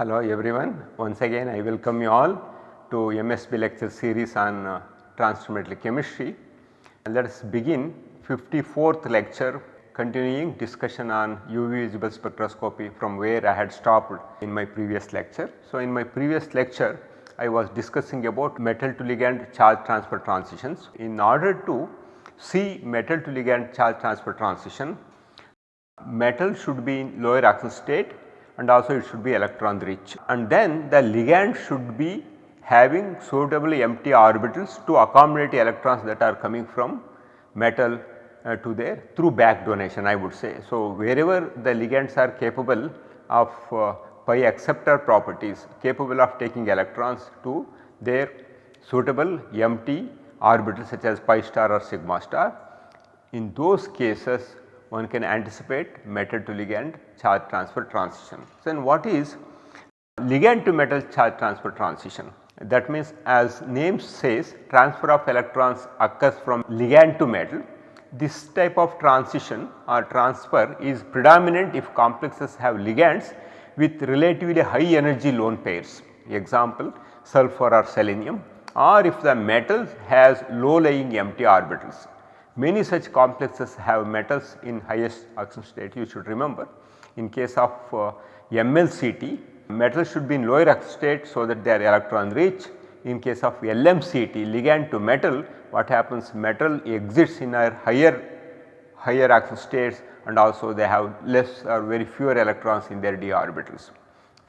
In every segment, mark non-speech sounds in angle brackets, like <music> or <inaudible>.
Hello everyone, once again I welcome you all to MSB lecture series on uh, transfer chemistry. And let us begin 54th lecture continuing discussion on UV visible spectroscopy from where I had stopped in my previous lecture. So, in my previous lecture I was discussing about metal to ligand charge transfer transitions. In order to see metal to ligand charge transfer transition, metal should be in lower oxidation state and also it should be electron rich and then the ligand should be having suitably empty orbitals to accommodate electrons that are coming from metal uh, to there through back donation I would say. So, wherever the ligands are capable of uh, pi acceptor properties capable of taking electrons to their suitable empty orbitals such as pi star or sigma star. In those cases one can anticipate metal to ligand charge transfer transition. So, then what is ligand to metal charge transfer transition? That means as name says transfer of electrons occurs from ligand to metal. This type of transition or transfer is predominant if complexes have ligands with relatively high energy lone pairs example sulfur or selenium or if the metal has low lying empty orbitals Many such complexes have metals in highest oxidation state you should remember. In case of uh, MLCT metals should be in lower oxidation state so that they are electron rich. In case of LMCT ligand to metal what happens metal exits in a higher higher oxidation states and also they have less or very fewer electrons in their d orbitals.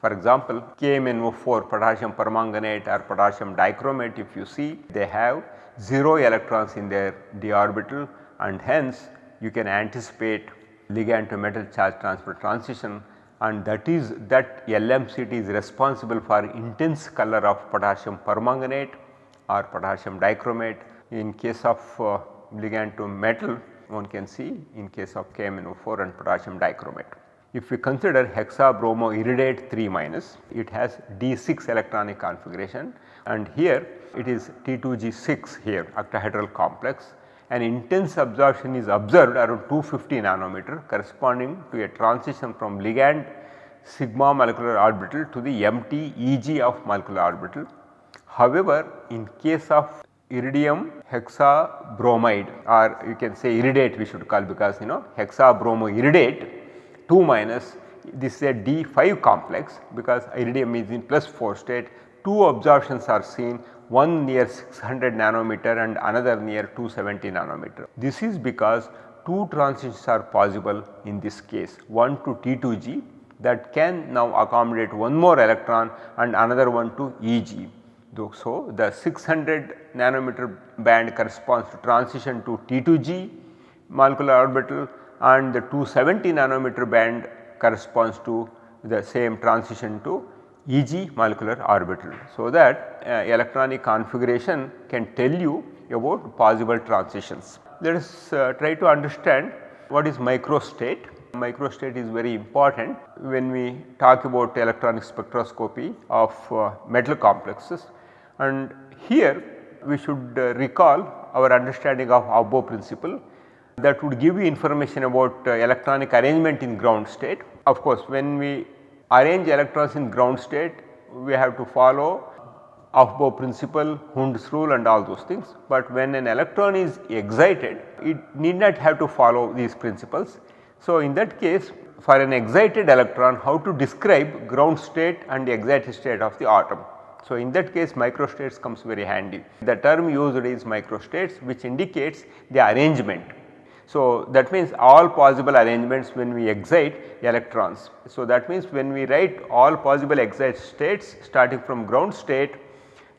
For example, KMnO4 potassium permanganate or potassium dichromate if you see they have 0 electrons in their d orbital and hence you can anticipate ligand to metal charge transfer transition and that is that LMCT is responsible for intense color of potassium permanganate or potassium dichromate. In case of uh, ligand to metal one can see in case of KMnO4 and potassium dichromate. If we consider hexabromoiridate 3 minus it has D6 electronic configuration and here it is T2G6 here octahedral complex an intense absorption is observed around 250 nanometer corresponding to a transition from ligand sigma molecular orbital to the empty Eg of molecular orbital. However, in case of iridium hexabromide or you can say iridate we should call because you know hexabromoiridate 2 minus this is a D5 complex because iridium is in plus 4 state two absorptions are seen one near 600 nanometer and another near 270 nanometer. This is because two transitions are possible in this case one to T2G that can now accommodate one more electron and another one to EG. So, the 600 nanometer band corresponds to transition to T2G molecular orbital and the 270 nanometer band corresponds to the same transition to Eg molecular orbital. So, that uh, electronic configuration can tell you about possible transitions. Let us uh, try to understand what is microstate. Microstate is very important when we talk about electronic spectroscopy of uh, metal complexes and here we should uh, recall our understanding of Aufbau principle that would give you information about uh, electronic arrangement in ground state. Of course, when we arrange electrons in ground state we have to follow Aufbau principle, Hund's rule and all those things. But when an electron is excited it need not have to follow these principles. So, in that case for an excited electron how to describe ground state and the excited state of the atom. So, in that case microstates comes very handy. The term used is microstates which indicates the arrangement so, that means all possible arrangements when we excite electrons. So, that means when we write all possible excited states starting from ground state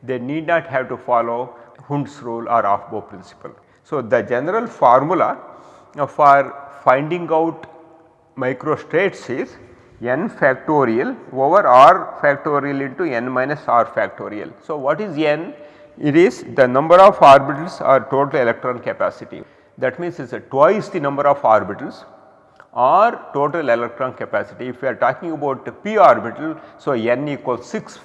they need not have to follow Hund's rule or Aufbau principle. So, the general formula for finding out microstates is n factorial over r factorial into n minus r factorial. So, what is n? It is the number of orbitals or total electron capacity that means it is twice the number of orbitals or total electron capacity. If we are talking about p orbital, so n equals 6.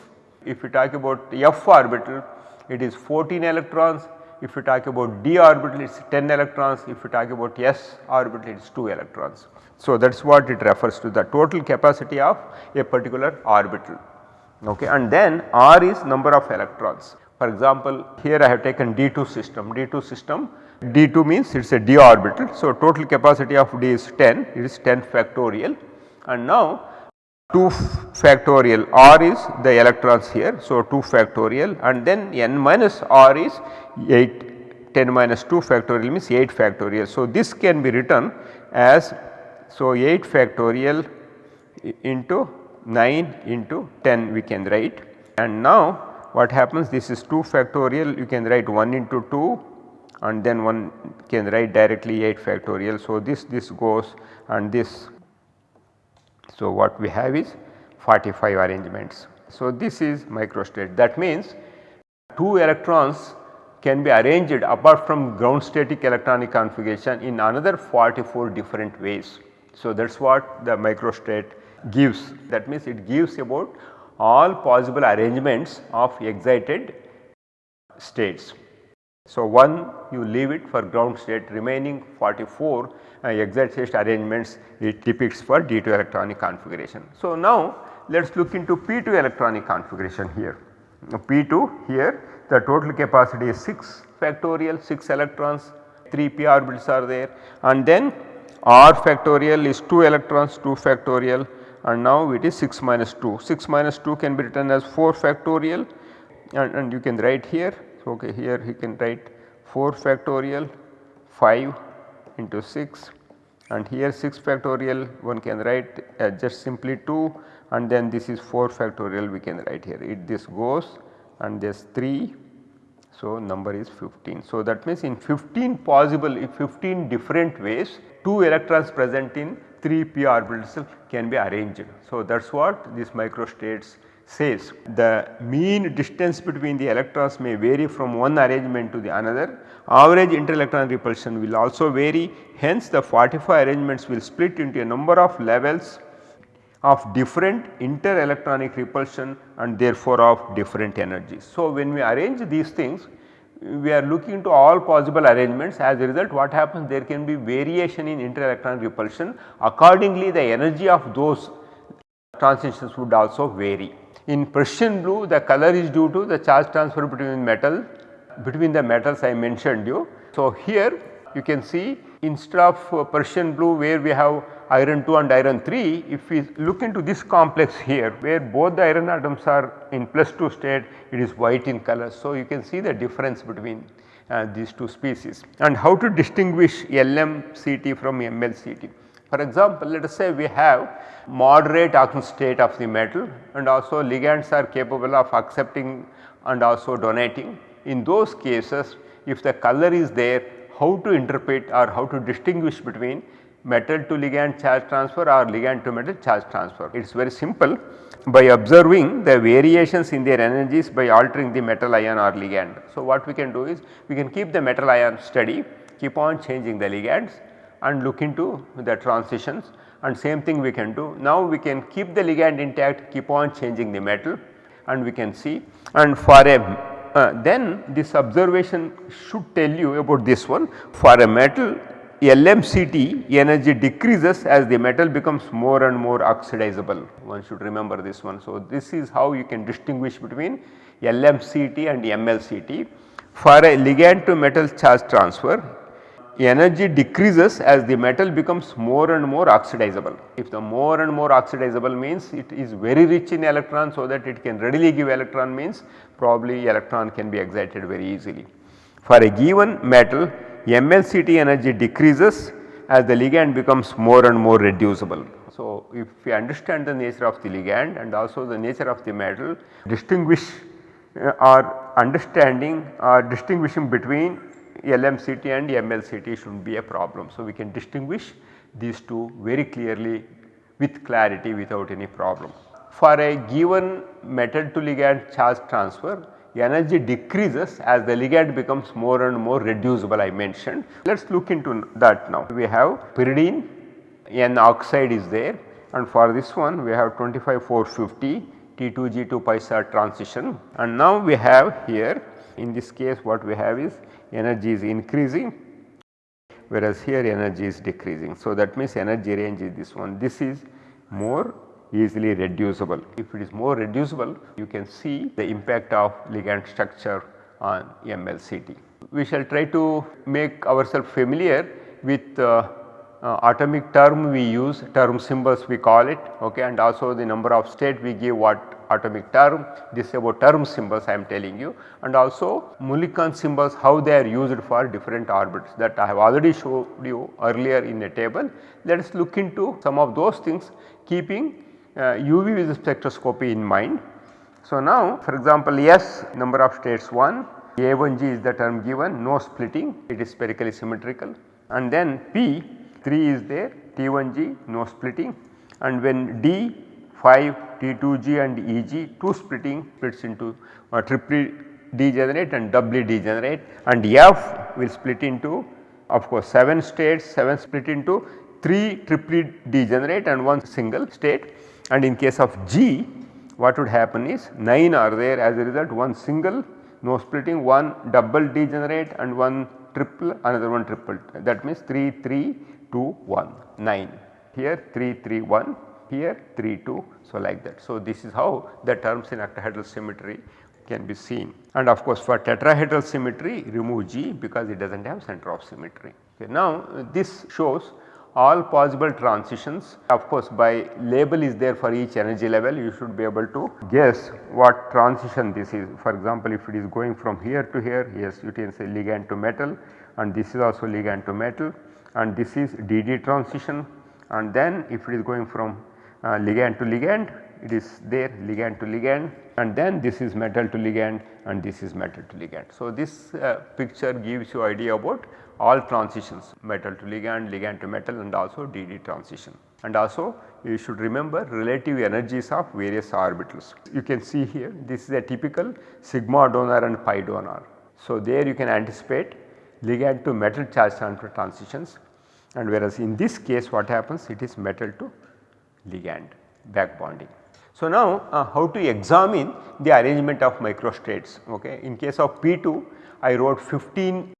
If we talk about f orbital, it is 14 electrons. If we talk about d orbital, it is 10 electrons. If we talk about s orbital, it is 2 electrons. So, that is what it refers to the total capacity of a particular orbital. okay and then R is number of electrons. For example, here I have taken D2 system, D2 system D2 means it is a d orbital. So, total capacity of D is 10 it is 10 factorial and now 2 factorial R is the electrons here. So, 2 factorial and then n minus R is 8 10 minus 2 factorial means 8 factorial. So, this can be written as so 8 factorial into 9 into 10 we can write and now what happens this is 2 factorial you can write 1 into 2 and then one can write directly 8 factorial. So, this this goes and this. So, what we have is 45 arrangements. So, this is microstate that means 2 electrons can be arranged apart from ground static electronic configuration in another 44 different ways. So, that is what the microstate gives that means it gives about all possible arrangements of excited states. So, one you leave it for ground state remaining 44 uh, excited state arrangements it depicts for D2 electronic configuration. So, now let us look into P2 electronic configuration here. P2 here the total capacity is 6 factorial 6 electrons 3 p orbitals are there and then r factorial is 2 electrons 2 factorial and now it is 6 minus 2. 6 minus 2 can be written as 4 factorial and, and you can write here. So, okay, here he can write 4 factorial 5 into 6 and here 6 factorial one can write uh, just simply 2 and then this is 4 factorial we can write here it this goes and this 3 so number is 15. So that means in 15 possible 15 different ways 2 electrons present in 3 p orbitals can be arranged. So, that is what this microstates says. The mean distance between the electrons may vary from one arrangement to the another. Average interelectron repulsion will also vary hence the 45 arrangements will split into a number of levels of different interelectronic repulsion and therefore of different energies. So, when we arrange these things we are looking to all possible arrangements as a result what happens there can be variation in interelectron repulsion accordingly the energy of those transitions would also vary. In Prussian blue the color is due to the charge transfer between metal between the metals I mentioned you. So, here you can see instead of Prussian blue where we have iron 2 and iron 3 if we look into this complex here where both the iron atoms are in plus 2 state it is white in color. So, you can see the difference between uh, these two species and how to distinguish LMCT from MLCT. For example, let us say we have moderate oxidation state of the metal and also ligands are capable of accepting and also donating. In those cases if the color is there how to interpret or how to distinguish between metal to ligand charge transfer or ligand to metal charge transfer. It is very simple by observing the variations in their energies by altering the metal ion or ligand. So, what we can do is we can keep the metal ion steady, keep on changing the ligands and look into the transitions and same thing we can do. Now, we can keep the ligand intact, keep on changing the metal and we can see and for a uh, then this observation should tell you about this one for a metal LMCT energy decreases as the metal becomes more and more oxidizable one should remember this one. So, this is how you can distinguish between LMCT and MLCT. For a ligand to metal charge transfer energy decreases as the metal becomes more and more oxidizable. If the more and more oxidizable means it is very rich in electrons so that it can readily give electron means probably electron can be excited very easily. For a given metal MLCT energy decreases as the ligand becomes more and more reducible. So, if we understand the nature of the ligand and also the nature of the metal distinguish uh, or understanding or distinguishing between LMCT and MLCT should be a problem. So, we can distinguish these two very clearly with clarity without any problem. For a given metal to ligand charge transfer energy decreases as the ligand becomes more and more reducible I mentioned. Let us look into that now. We have pyridine N oxide is there and for this one we have 25450 T2G2 pi star transition and now we have here in this case what we have is energy is increasing whereas here energy is decreasing. So, that means energy range is this one this is more easily reducible. If it is more reducible you can see the impact of ligand structure on MLCT. We shall try to make ourselves familiar with uh, uh, atomic term we use term symbols we call it okay and also the number of state we give what atomic term. This about term symbols I am telling you. And also Mulliken symbols how they are used for different orbits that I have already showed you earlier in a table. Let us look into some of those things keeping uh, UV visible spectroscopy in mind. So, now for example, S number of states 1 A1G is the term given no splitting. It is spherically symmetrical. And then P 3 is there T1G no splitting. And when D 5 T2G and EG 2 splitting splits into uh, triply degenerate and doubly degenerate and F will split into of course 7 states 7 split into 3 triply degenerate and 1 single state. And in case of G what would happen is 9 are there. As a result 1 single no splitting 1 double degenerate and 1 triple another one triple. That means 3 3 2 1 9 here 3 3 1 here 3 2 so like that. So, this is how the terms in octahedral symmetry can be seen and of course for tetrahedral symmetry remove G because it does not have center of symmetry. Okay. Now this shows all possible transitions of course by label is there for each energy level you should be able to guess what transition this is. For example, if it is going from here to here yes you can say ligand to metal and this is also ligand to metal and this is DD transition and then if it is going from uh, ligand to ligand it is there ligand to ligand and then this is metal to ligand and this is metal to ligand. So, this uh, picture gives you idea about all transitions metal to ligand, ligand to metal and also DD transition. And also you should remember relative energies of various orbitals. You can see here this is a typical sigma donor and pi donor. So, there you can anticipate ligand to metal charge transfer transitions and whereas in this case what happens it is metal to ligand back bonding. So, now uh, how to examine the arrangement of microstates okay. In case of P2 I wrote 15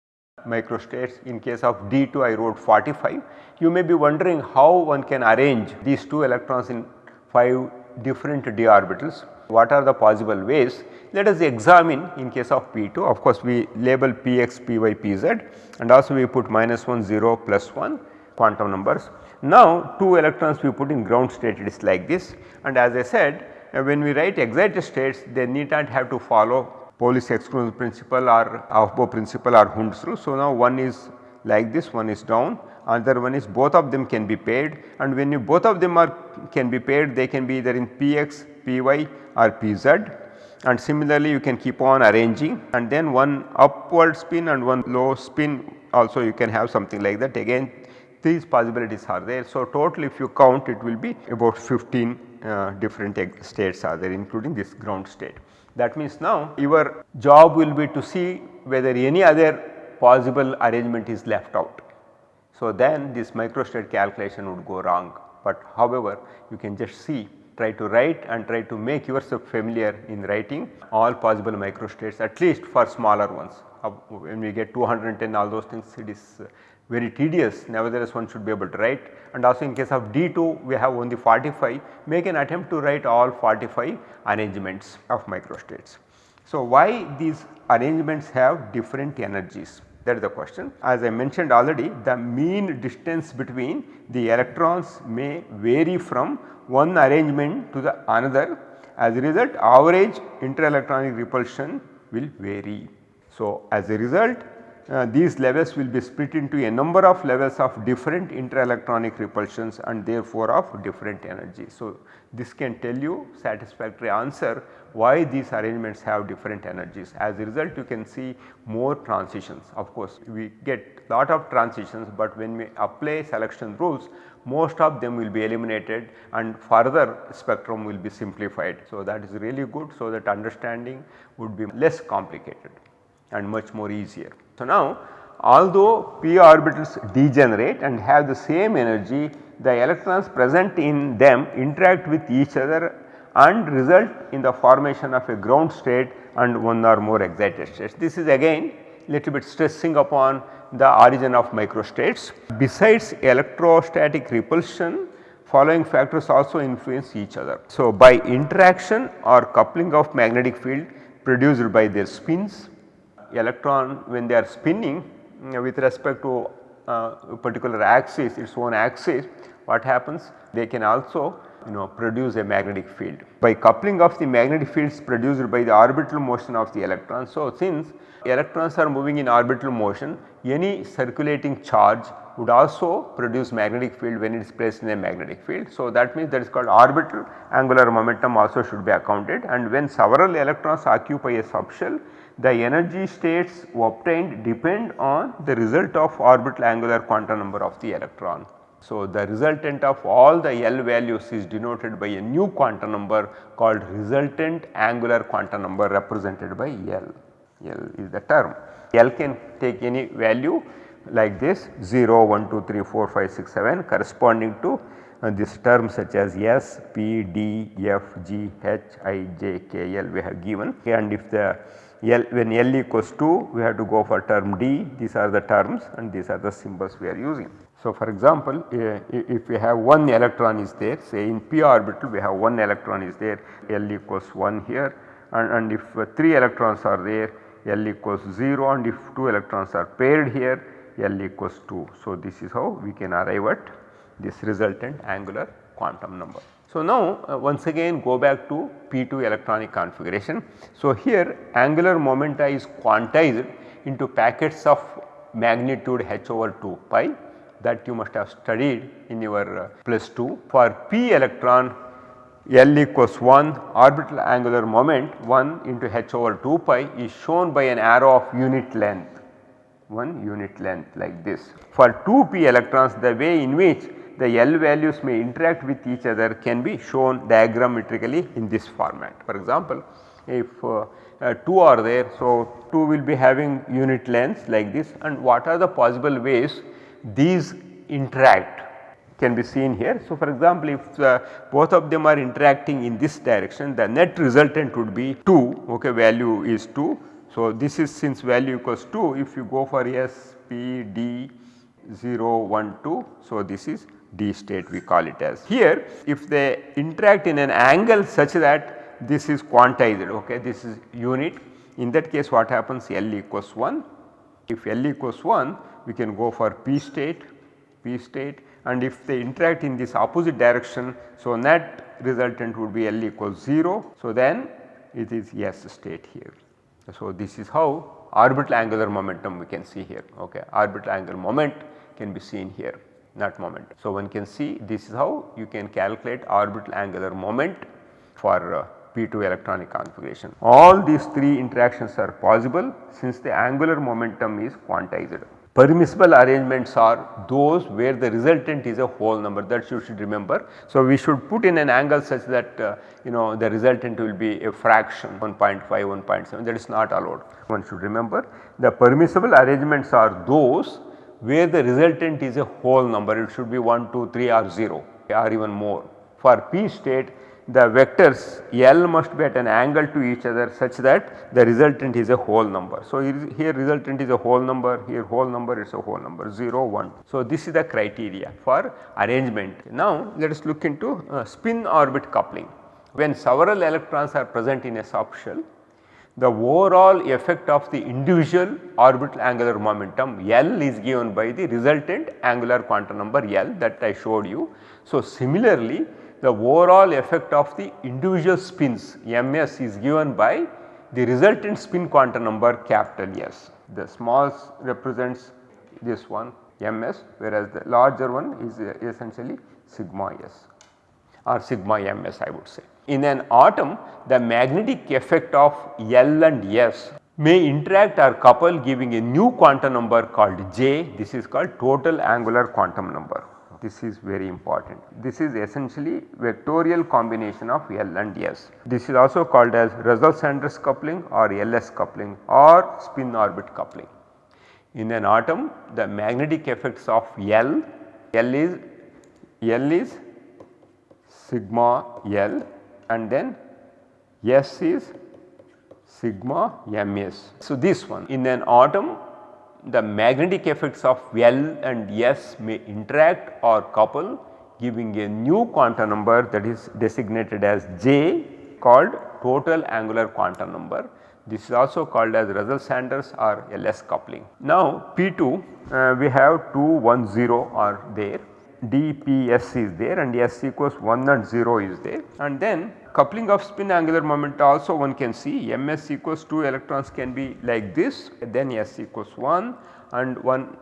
microstates in case of D2 I wrote 45. You may be wondering how one can arrange these 2 electrons in 5 different d orbitals. What are the possible ways? Let us examine in case of P2 of course we label Px, Py, Pz and also we put minus 1, 0, plus 1 quantum numbers. Now 2 electrons we put in ground state it is like this. And as I said uh, when we write excited states they need not have to follow Pauli's exclusion principle or Aufbau principle or Hund's rule. So, now one is like this one is down another one is both of them can be paired. And when you both of them are can be paired they can be either in Px, Py or Pz. And similarly you can keep on arranging. And then one upward spin and one low spin also you can have something like that. Again these possibilities are there. So, total if you count it will be about 15 uh, different states are there including this ground state. That means now your job will be to see whether any other possible arrangement is left out. So, then this microstate calculation would go wrong, but however you can just see try to write and try to make yourself familiar in writing all possible microstates at least for smaller ones. When we get 210 all those things it is uh, very tedious nevertheless one should be able to write and also in case of D2 we have only 45 make an attempt to write all 45 arrangements of microstates. So, why these arrangements have different energies that is the question. As I mentioned already the mean distance between the electrons may vary from one arrangement to the another as a result average interelectronic repulsion will vary. So, as a result uh, these levels will be split into a number of levels of different interelectronic repulsions and therefore of different energies. So, this can tell you satisfactory answer why these arrangements have different energies. As a result you can see more transitions of course we get lot of transitions, but when we apply selection rules most of them will be eliminated and further spectrum will be simplified. So, that is really good so that understanding would be less complicated and much more easier. So, now although p orbitals degenerate and have the same energy the electrons present in them interact with each other and result in the formation of a ground state and one or more excited states. This is again little bit stressing upon the origin of microstates. Besides electrostatic repulsion following factors also influence each other. So, by interaction or coupling of magnetic field produced by their spins, electron when they are spinning with respect to uh, a particular axis its own axis what happens they can also you know produce a magnetic field. By coupling of the magnetic fields produced by the orbital motion of the electron. So, since electrons are moving in orbital motion any circulating charge would also produce magnetic field when it is placed in a magnetic field. So, that means that is called orbital angular momentum also should be accounted and when several electrons occupy a subshell the energy states obtained depend on the result of orbital angular quantum number of the electron. So, the resultant of all the L values is denoted by a new quantum number called resultant angular quantum number represented by L. L is the term. L can take any value like this 0, 1, 2, 3, 4, 5, 6, 7 corresponding to uh, this term such as S, P, D, F, G, H, I, J, K, L we have given and if the L when L equals 2 we have to go for term D these are the terms and these are the symbols we are using. So, for example, uh, if we have one electron is there say in p orbital we have one electron is there L equals 1 here and, and if uh, 3 electrons are there L equals 0 and if 2 electrons are paired here L equals 2. So, this is how we can arrive at this resultant angular quantum number. So, now uh, once again go back to P2 electronic configuration. So, here angular momenta is quantized into packets of magnitude h over 2 pi that you must have studied in your uh, plus 2. For p electron L equals 1 orbital angular moment 1 into h over 2 pi is shown by an arrow of unit length 1 unit length like this. For 2p electrons the way in which the L values may interact with each other can be shown diagrammatically in this format. For example, if uh, uh, 2 are there, so 2 will be having unit length like this and what are the possible ways these interact can be seen here. So, for example, if uh, both of them are interacting in this direction the net resultant would be 2 okay value is 2. So, this is since value equals 2 if you go for S, P, D 0, 1, 2. So, this is D state we call it as. Here if they interact in an angle such that this is quantized okay this is unit in that case what happens L equals 1. If L equals 1 we can go for P state, P state and if they interact in this opposite direction. So, net resultant would be L equals 0. So, then it is S state here. So, this is how orbital angular momentum we can see here okay orbital angular moment can be seen here not moment. So, one can see this is how you can calculate orbital angular moment for uh, P2 electronic configuration. All these three interactions are possible since the angular momentum is quantized. Permissible arrangements are those where the resultant is a whole number that you should remember. So, we should put in an angle such that uh, you know the resultant will be a fraction 1.5, 1.7 that is not allowed. One should remember the permissible arrangements are those where the resultant is a whole number it should be 1, 2, 3 or 0 or even more. For p state the vectors L must be at an angle to each other such that the resultant is a whole number. So, here resultant is a whole number, here whole number is a whole number 0, 1. So, this is the criteria for arrangement. Now, let us look into uh, spin orbit coupling. When several electrons are present in a subshell, the overall effect of the individual orbital angular momentum L is given by the resultant angular quantum number L that I showed you. So, similarly the overall effect of the individual spins ms is given by the resultant spin quantum number capital S. The small represents this one ms whereas the larger one is uh, essentially sigma s or sigma ms I would say. In an atom the magnetic effect of L and S may interact or couple giving a new quantum number called J this is called total angular quantum number this is very important. This is essentially vectorial combination of L and S. This is also called as Russell-Saunders coupling or LS coupling or spin orbit coupling. In an atom the magnetic effects of L, L is L is sigma L and then S is sigma ms. So, this one in an atom the magnetic effects of L and S may interact or couple giving a new quantum number that is designated as J called total angular quantum number. This is also called as Russell-Saunders or LS coupling. Now P2 uh, we have 2 1 0 are there dps is there and s equals 1 and 0 is there and then coupling of spin angular moment also one can see ms equals 2 electrons can be like this then s equals 1 and 1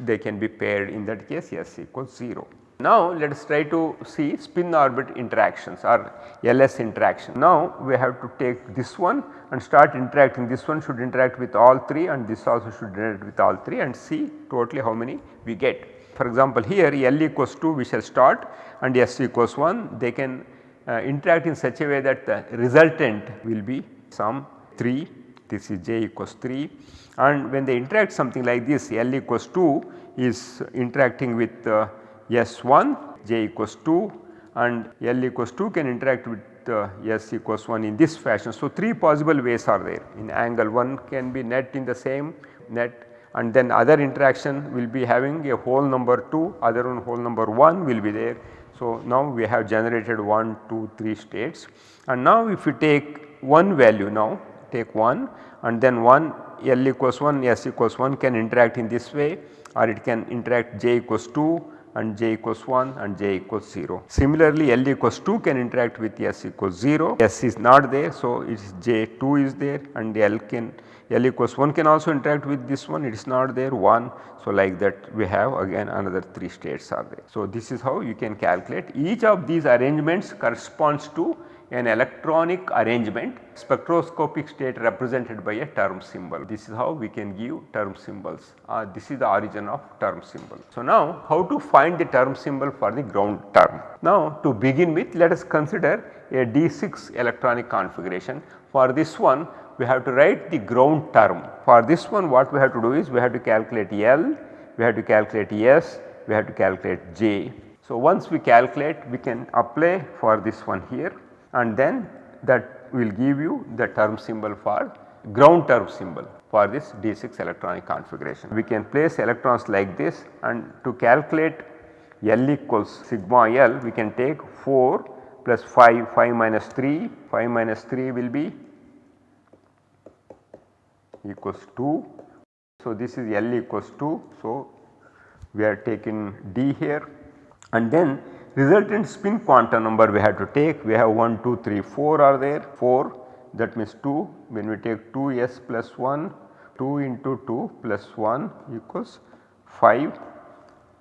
they can be paired in that case s equals 0. Now let us try to see spin orbit interactions or LS interaction. Now we have to take this one and start interacting this one should interact with all 3 and this also should interact with all 3 and see totally how many we get. For example, here L equals 2 we shall start and S equals 1 they can interact in such a way that the resultant will be some 3 this is j equals 3 and when they interact something like this L equals 2 is interacting with uh, S1 j equals 2 and L equals 2 can interact with uh, S equals 1 in this fashion. So, 3 possible ways are there in angle one can be net in the same net and then other interaction will be having a whole number 2 other one whole number 1 will be there. So, now we have generated 1 2 3 states and now if you take one value now take 1 and then 1 L equals 1 S equals 1 can interact in this way or it can interact J equals 2 and j equals 1 and j equals 0. Similarly, L equals 2 can interact with S equals 0, S is not there. So, it is j 2 is there and L can L equals 1 can also interact with this one it is not there 1. So, like that we have again another 3 states are there. So, this is how you can calculate each of these arrangements corresponds to an electronic arrangement spectroscopic state represented by a term symbol. This is how we can give term symbols. Uh, this is the origin of term symbol. So, now how to find the term symbol for the ground term. Now to begin with let us consider a D6 electronic configuration. For this one we have to write the ground term. For this one what we have to do is we have to calculate L, we have to calculate S, we have to calculate J. So, once we calculate we can apply for this one here and then that will give you the term symbol for ground term symbol for this D6 electronic configuration. We can place electrons like this and to calculate L equals sigma L we can take 4 plus 5, 5 minus 3, 5 minus 3 will be equals 2. So, this is L equals 2. So, we are taking D here and then resultant spin quantum number we have to take. We have 1 2 3 4 are there. 4 that means 2 when we take 2 s plus 1 2 into 2 plus 1 equals 5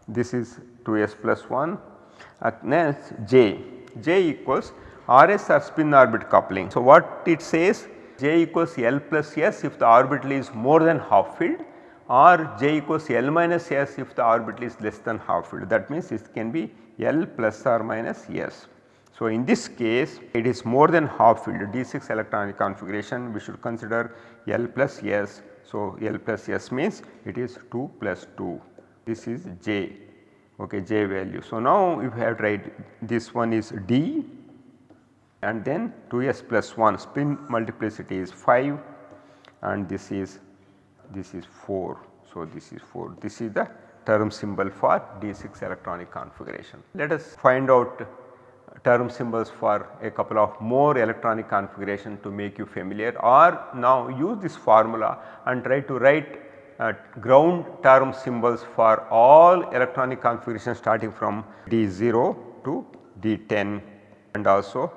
this is 2 s plus 1 at next j. J equals rs or spin orbit coupling. So, what it says j equals L plus S if the orbital is more than half filled or j equals L minus S if the orbital is less than half filled. That means it can be L plus or minus S. So, in this case it is more than half filled D6 electronic configuration we should consider L plus S. So, L plus S means it is 2 plus 2 this is J okay J value. So, now if you have this one is D and then 2s plus 1 spin multiplicity is 5 and this is this is 4. So, this is 4 this is the term symbol for D6 electronic configuration. Let us find out term symbols for a couple of more electronic configuration to make you familiar or now use this formula and try to write uh, ground term symbols for all electronic configuration starting from D0 to D10 and also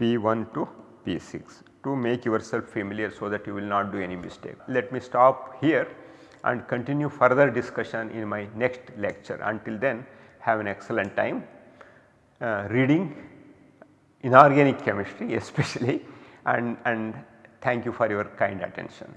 P1 to P6 to make yourself familiar so that you will not do any mistake. Let me stop here and continue further discussion in my next lecture. Until then have an excellent time uh, reading inorganic chemistry <laughs> especially and, and thank you for your kind attention.